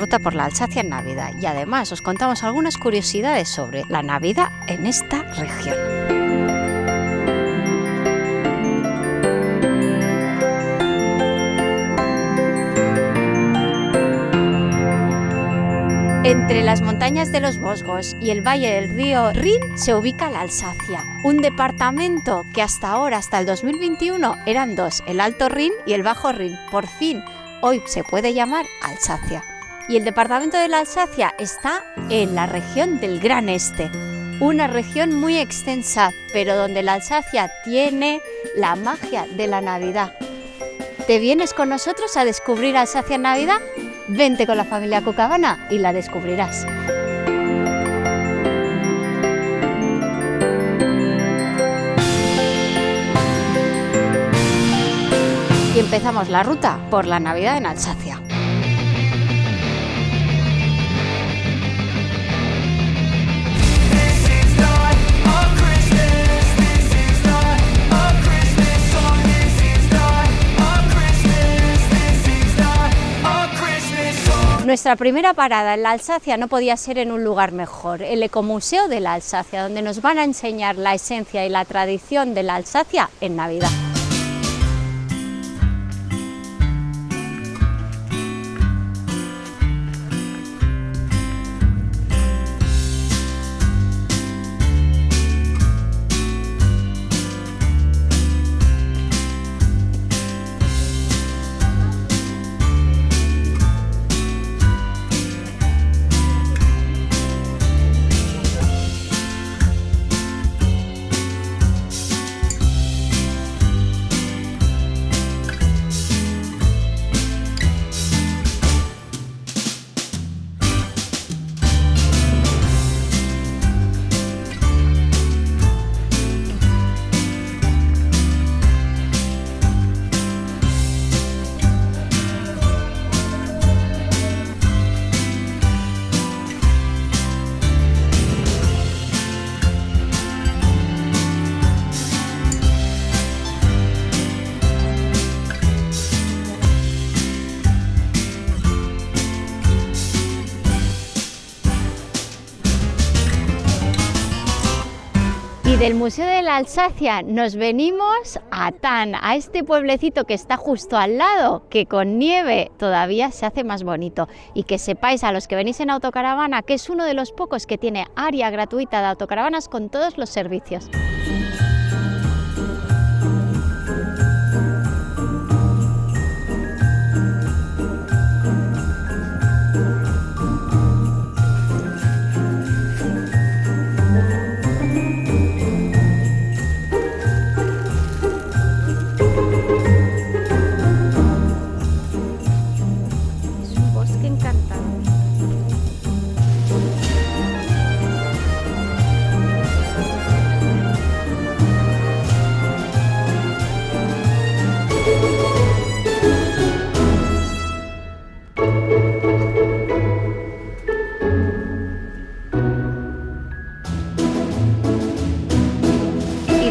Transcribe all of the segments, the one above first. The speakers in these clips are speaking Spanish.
ruta por la Alsacia en Navidad y además os contamos algunas curiosidades sobre la Navidad en esta región. Entre las montañas de los Vosgos y el valle del río Rin se ubica la Alsacia, un departamento que hasta ahora, hasta el 2021, eran dos, el Alto Rin y el Bajo Rin. Por fin, hoy se puede llamar Alsacia. Y el departamento de la Alsacia está en la región del Gran Este, una región muy extensa, pero donde la Alsacia tiene la magia de la Navidad. ¿Te vienes con nosotros a descubrir Alsacia en Navidad? Vente con la familia Cucabana y la descubrirás. Y empezamos la ruta por la Navidad en Alsacia. Nuestra primera parada en la Alsacia no podía ser en un lugar mejor, el Ecomuseo de la Alsacia, donde nos van a enseñar la esencia y la tradición de la Alsacia en Navidad. Del Museo de la Alsacia nos venimos a Tan, a este pueblecito que está justo al lado, que con nieve todavía se hace más bonito. Y que sepáis a los que venís en autocaravana que es uno de los pocos que tiene área gratuita de autocaravanas con todos los servicios.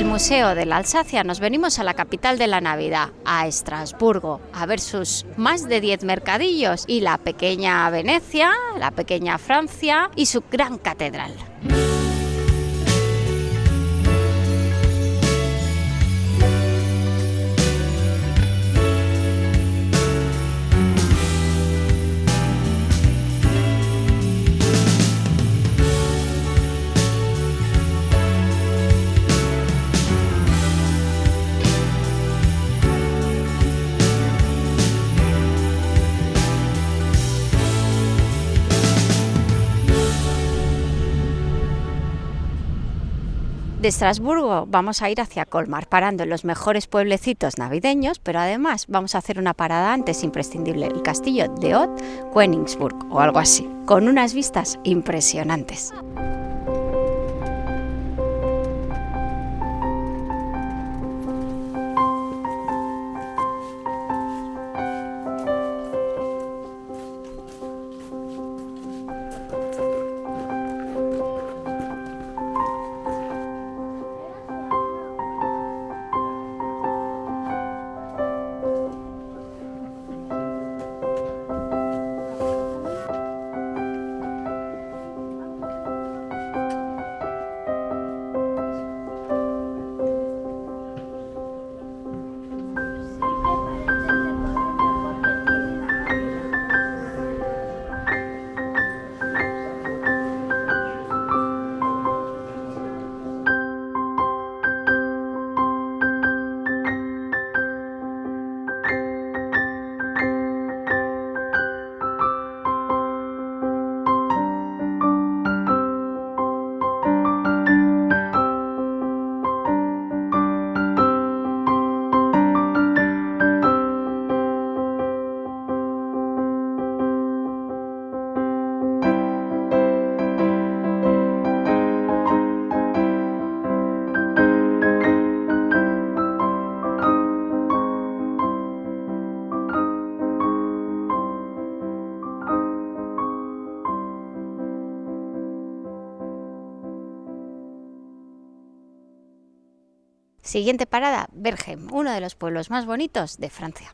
Del Museo de la Alsacia nos venimos a la capital de la Navidad, a Estrasburgo, a ver sus más de 10 mercadillos y la pequeña Venecia, la pequeña Francia y su gran catedral. De Estrasburgo vamos a ir hacia Colmar, parando en los mejores pueblecitos navideños, pero además vamos a hacer una parada antes imprescindible, el castillo de Ott Königsburg o algo así, con unas vistas impresionantes. Siguiente parada, Berghem, uno de los pueblos más bonitos de Francia.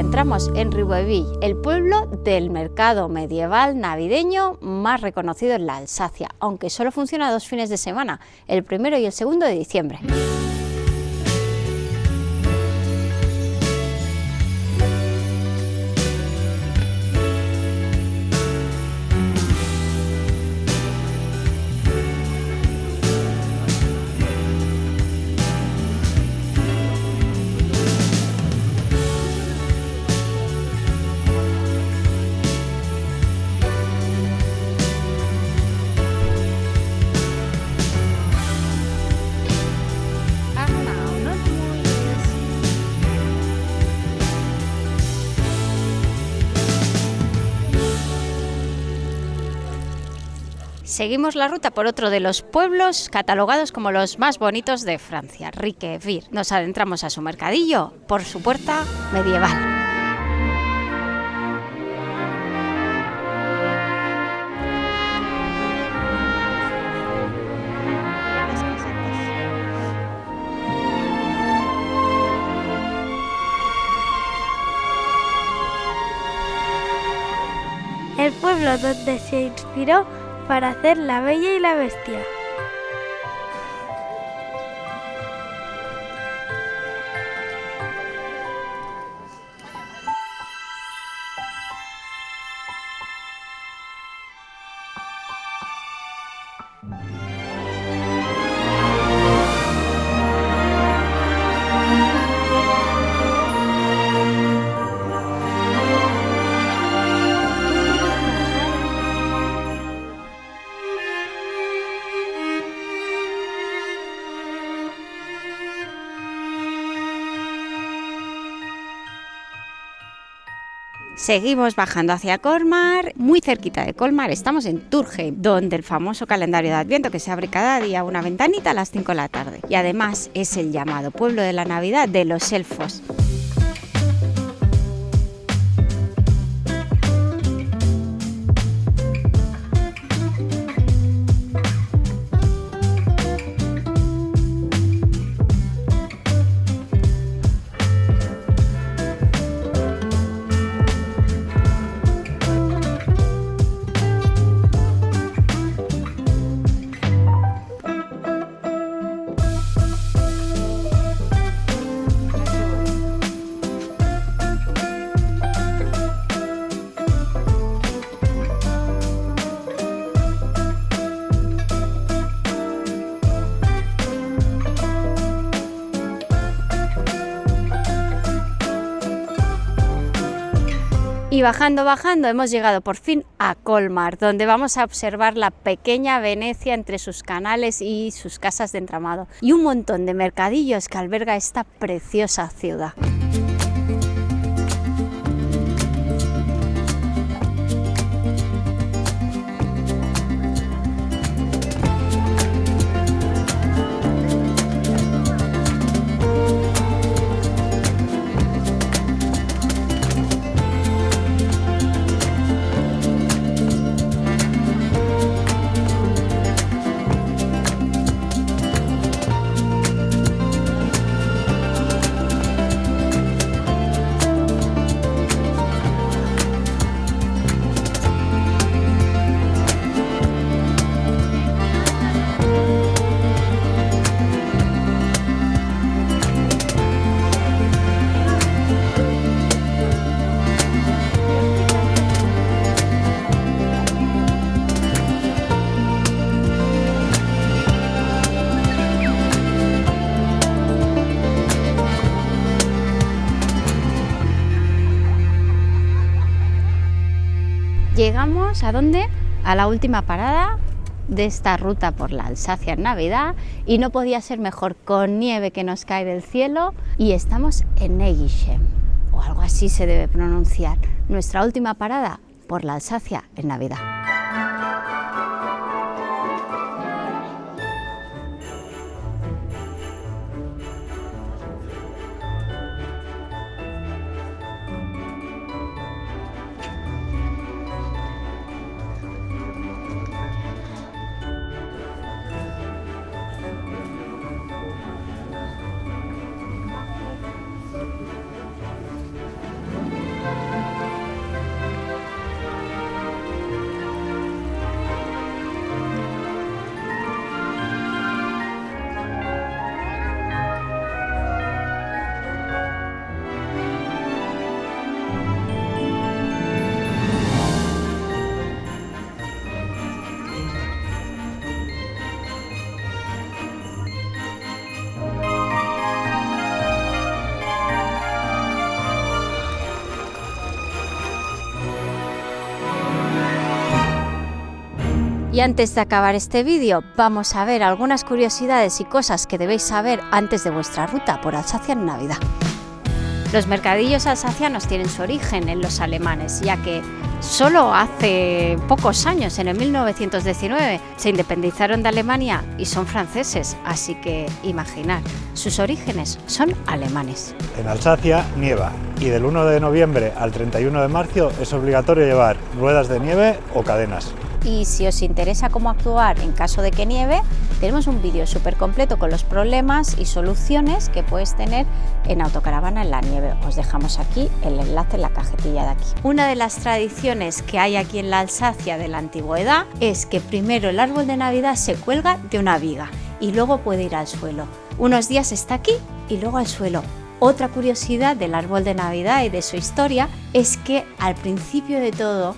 Entramos en Ribeauvillé, el pueblo del mercado medieval navideño más reconocido en la Alsacia, aunque solo funciona dos fines de semana, el primero y el segundo de diciembre. Seguimos la ruta por otro de los pueblos catalogados como los más bonitos de Francia, Riqueville. Nos adentramos a su mercadillo por su puerta medieval. El pueblo donde se inspiró para hacer La Bella y la Bestia. Seguimos bajando hacia Colmar, muy cerquita de Colmar, estamos en Turge, donde el famoso calendario de Adviento que se abre cada día una ventanita a las 5 de la tarde. Y además es el llamado pueblo de la Navidad de los elfos. Y bajando, bajando, hemos llegado por fin a Colmar, donde vamos a observar la pequeña Venecia entre sus canales y sus casas de entramado, y un montón de mercadillos que alberga esta preciosa ciudad. Llegamos a dónde? A la última parada de esta ruta por la Alsacia en Navidad y no podía ser mejor con nieve que nos cae del cielo y estamos en Negischem o algo así se debe pronunciar. Nuestra última parada por la Alsacia en Navidad. Y antes de acabar este vídeo, vamos a ver algunas curiosidades y cosas que debéis saber antes de vuestra ruta por Alsacia en Navidad. Los mercadillos alsacianos tienen su origen en los alemanes, ya que solo hace pocos años, en el 1919, se independizaron de Alemania y son franceses, así que imaginar, sus orígenes son alemanes. En Alsacia nieva y del 1 de noviembre al 31 de marzo es obligatorio llevar ruedas de nieve o cadenas y si os interesa cómo actuar en caso de que nieve, tenemos un vídeo súper completo con los problemas y soluciones que puedes tener en autocaravana en la nieve. Os dejamos aquí el enlace en la cajetilla de aquí. Una de las tradiciones que hay aquí en la Alsacia de la antigüedad es que primero el árbol de Navidad se cuelga de una viga y luego puede ir al suelo. Unos días está aquí y luego al suelo. Otra curiosidad del árbol de Navidad y de su historia es que al principio de todo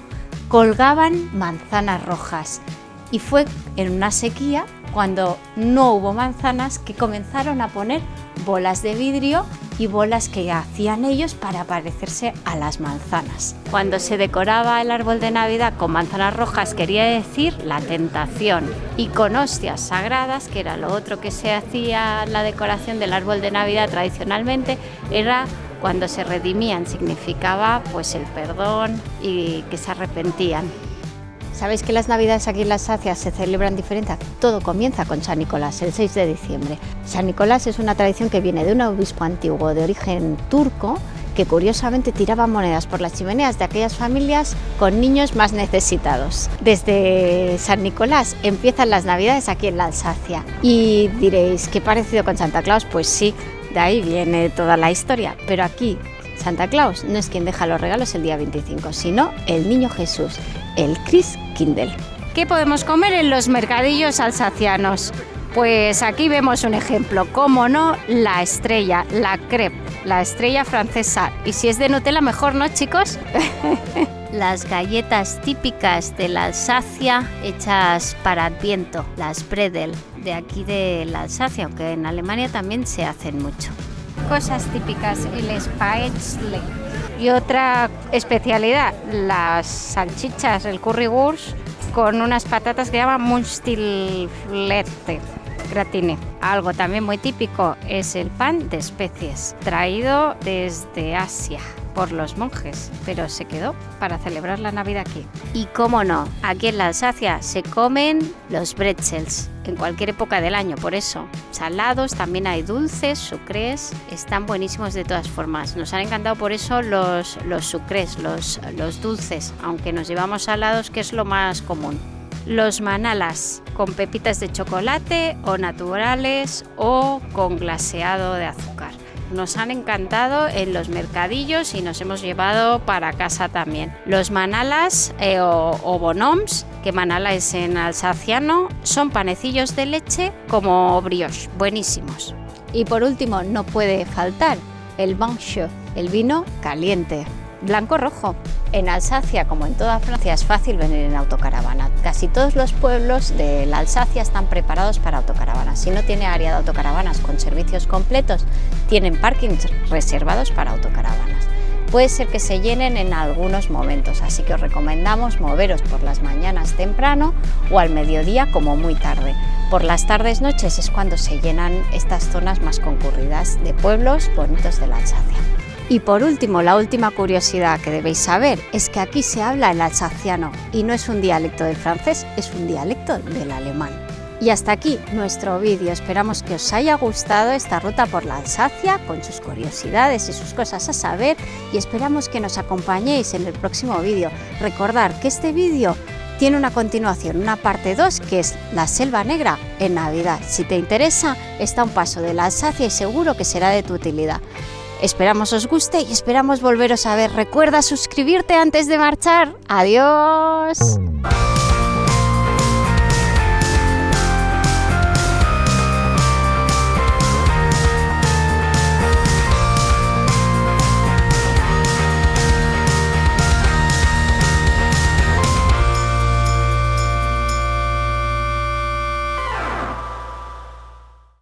colgaban manzanas rojas y fue en una sequía cuando no hubo manzanas que comenzaron a poner bolas de vidrio y bolas que hacían ellos para parecerse a las manzanas. Cuando se decoraba el árbol de Navidad con manzanas rojas quería decir la tentación y con hostias sagradas, que era lo otro que se hacía la decoración del árbol de Navidad tradicionalmente, era cuando se redimían significaba pues el perdón y que se arrepentían. ¿Sabéis que las navidades aquí en la Alsacia se celebran diferente? Todo comienza con San Nicolás, el 6 de diciembre. San Nicolás es una tradición que viene de un obispo antiguo de origen turco que curiosamente tiraba monedas por las chimeneas de aquellas familias con niños más necesitados. Desde San Nicolás empiezan las navidades aquí en la Alsacia. Y diréis, ¿qué parecido con Santa Claus? Pues sí, de ahí viene toda la historia, pero aquí Santa Claus no es quien deja los regalos el día 25, sino el niño Jesús, el Chris Kindle. ¿Qué podemos comer en los mercadillos alsacianos? Pues aquí vemos un ejemplo, como no, la estrella, la crepe, la estrella francesa. Y si es de Nutella, mejor, ¿no, chicos? las galletas típicas de la Alsacia hechas para Adviento, las Bredel, de aquí de la Alsacia, aunque en Alemania también se hacen mucho. Cosas típicas, el Spätzle. Y otra especialidad, las salchichas, el currywurst, con unas patatas que llaman Munstilflette gratine. Algo también muy típico es el pan de especies, traído desde Asia por los monjes, pero se quedó para celebrar la Navidad aquí. Y cómo no, aquí en la Alsacia se comen los bretzels en cualquier época del año, por eso. Salados, también hay dulces, sucres, están buenísimos de todas formas. Nos han encantado por eso los, los sucres, los, los dulces, aunque nos llevamos salados, que es lo más común los manalas con pepitas de chocolate o naturales o con glaseado de azúcar. Nos han encantado en los mercadillos y nos hemos llevado para casa también. Los manalas eh, o, o, bonoms, que manala es en alsaciano, son panecillos de leche como brioche, buenísimos. Y por último, no puede faltar el bancho, el vino caliente blanco-rojo. En Alsacia, como en toda Francia, es fácil venir en autocaravana. Casi todos los pueblos de la Alsacia están preparados para autocaravanas. Si no tiene área de autocaravanas con servicios completos, tienen parkings reservados para autocaravanas. puede ser que se llenen en algunos momentos, así que os recomendamos moveros por las mañanas temprano o al mediodía como muy tarde. Por las tardes noches es cuando se llenan estas zonas más concurridas de pueblos bonitos de la Alsacia. Y por último, la última curiosidad que debéis saber es que aquí se habla el alsaciano y no es un dialecto del francés, es un dialecto del alemán. Y hasta aquí nuestro vídeo. Esperamos que os haya gustado esta ruta por la Alsacia con sus curiosidades y sus cosas a saber y esperamos que nos acompañéis en el próximo vídeo. Recordar que este vídeo tiene una continuación, una parte 2 que es la Selva Negra en Navidad. Si te interesa, está un paso de la Alsacia y seguro que será de tu utilidad. Esperamos os guste y esperamos volveros a ver. Recuerda suscribirte antes de marchar. Adiós.